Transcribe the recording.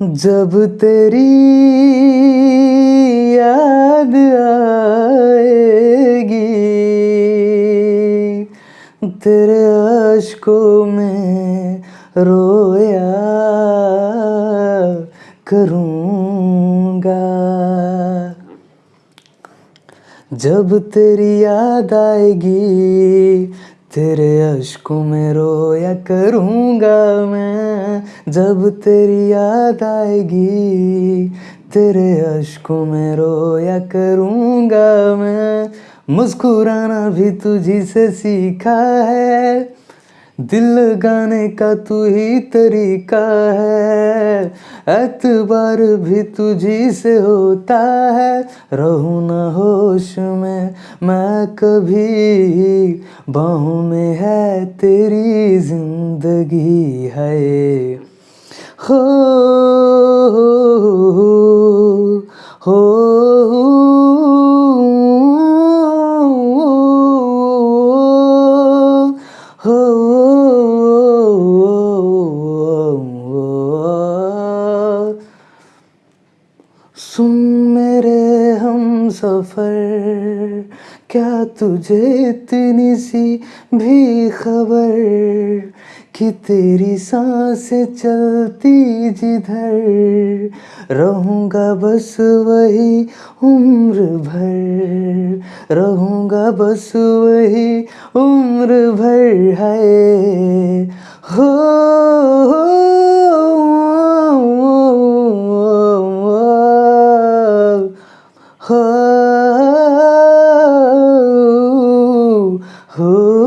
जब तेरी याद आएगी तेरे अशकों में रोया करूँगा। जब तेरी याद आएगी तेरे अशकों में रोया करूँगा मैं, जब तेरी याद आएगी। तेरे अशकों में रोया करूँगा मैं, मुस्कुराना भी तुझी से सीखा है। दिल लगाने का तू ही तरीका है। एतबार भी तुझी से होता है। रहू न होश में मैं कभी बाहों में है। तेरी ज़िंदगी है। हो हो, हो हो, सुन मेरे हम सफ़र क्या तुझे इतनी सी भी खबर कि तेरी साँसें चलती जिधर? रहूँगा बस वही उम्र भर रहूँगा बस वही उम्र भर है। हो, Who